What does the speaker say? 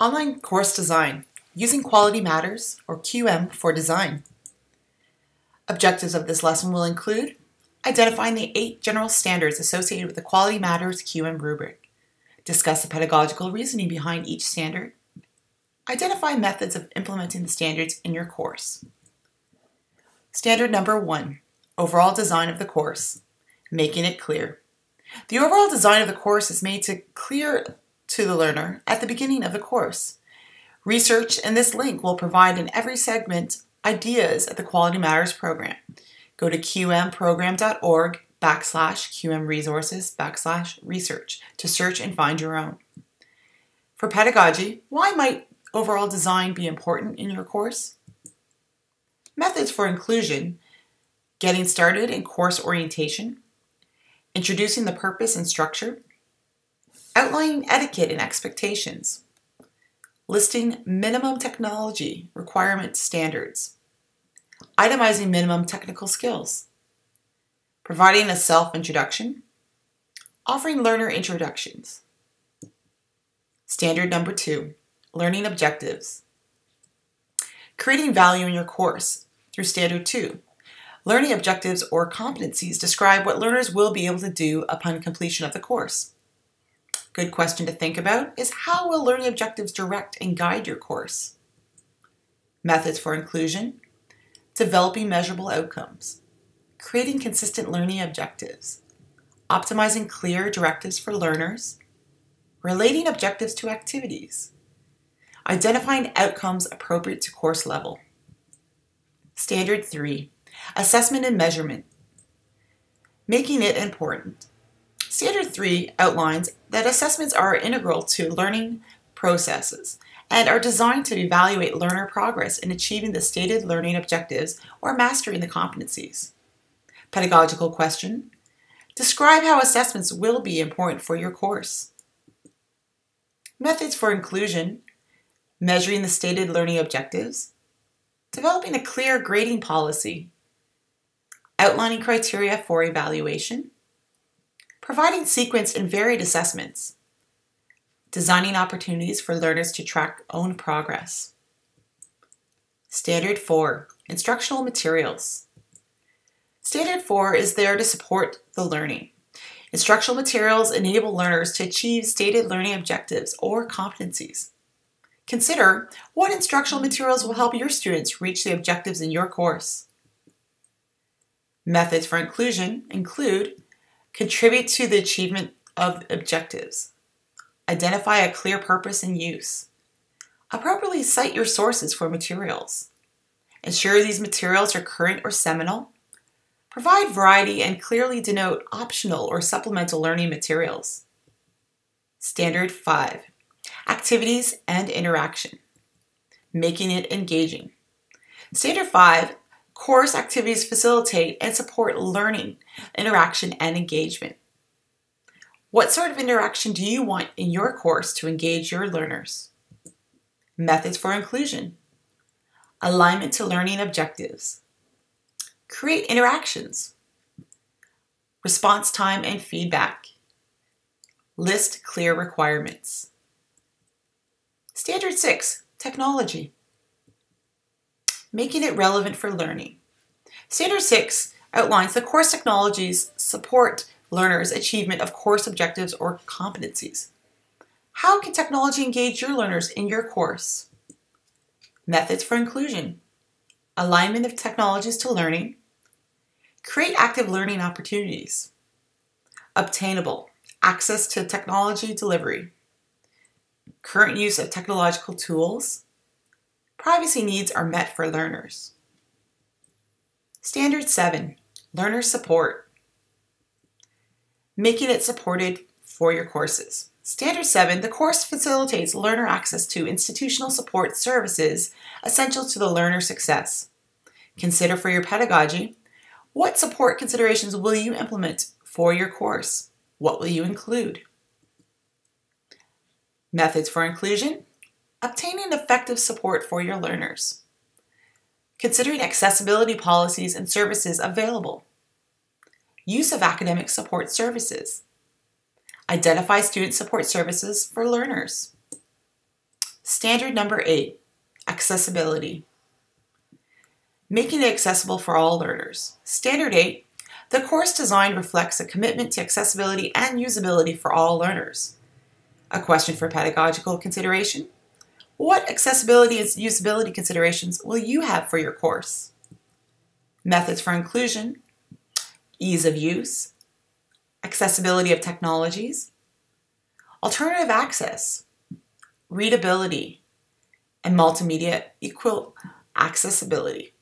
Online Course Design Using Quality Matters, or QM, for design. Objectives of this lesson will include identifying the eight general standards associated with the Quality Matters QM rubric, discuss the pedagogical reasoning behind each standard, identify methods of implementing the standards in your course. Standard number one, overall design of the course, making it clear. The overall design of the course is made to clear to the learner at the beginning of the course. Research in this link will provide in every segment ideas at the Quality Matters program. Go to qmprogram.org backslash qmresources backslash research to search and find your own. For pedagogy, why might overall design be important in your course? Methods for inclusion, getting started in course orientation, introducing the purpose and structure, outlining etiquette and expectations, listing minimum technology requirement standards, itemizing minimum technical skills, providing a self-introduction, offering learner introductions. Standard number two, learning objectives. Creating value in your course through standard two. Learning objectives or competencies describe what learners will be able to do upon completion of the course. Good question to think about is how will learning objectives direct and guide your course? Methods for inclusion, developing measurable outcomes, creating consistent learning objectives, optimizing clear directives for learners, relating objectives to activities, identifying outcomes appropriate to course level. Standard 3, assessment and measurement, making it important. Standard 3 outlines that assessments are integral to learning processes and are designed to evaluate learner progress in achieving the stated learning objectives or mastering the competencies. Pedagogical question. Describe how assessments will be important for your course. Methods for inclusion. Measuring the stated learning objectives. Developing a clear grading policy. Outlining criteria for evaluation providing sequenced and varied assessments, designing opportunities for learners to track own progress. Standard 4, Instructional Materials. Standard 4 is there to support the learning. Instructional materials enable learners to achieve stated learning objectives or competencies. Consider what instructional materials will help your students reach the objectives in your course. Methods for inclusion include Contribute to the achievement of objectives. Identify a clear purpose and use. Appropriately cite your sources for materials. Ensure these materials are current or seminal. Provide variety and clearly denote optional or supplemental learning materials. Standard 5. Activities and interaction. Making it engaging. Standard 5 Course activities facilitate and support learning, interaction, and engagement. What sort of interaction do you want in your course to engage your learners? Methods for inclusion. Alignment to learning objectives. Create interactions. Response time and feedback. List clear requirements. Standard 6, Technology making it relevant for learning. Standard 6 outlines the course technologies support learners' achievement of course objectives or competencies. How can technology engage your learners in your course? Methods for inclusion. Alignment of technologies to learning. Create active learning opportunities. Obtainable. Access to technology delivery. Current use of technological tools privacy needs are met for learners. Standard 7, Learner Support. Making it supported for your courses. Standard 7, the course facilitates learner access to institutional support services essential to the learner's success. Consider for your pedagogy, what support considerations will you implement for your course? What will you include? Methods for inclusion, obtaining effective support for your learners, considering accessibility policies and services available, use of academic support services, identify student support services for learners, Standard number eight, accessibility. Making it accessible for all learners. Standard eight, the course design reflects a commitment to accessibility and usability for all learners. A question for pedagogical consideration. What accessibility and usability considerations will you have for your course? Methods for inclusion, ease of use, accessibility of technologies, alternative access, readability, and multimedia equal accessibility.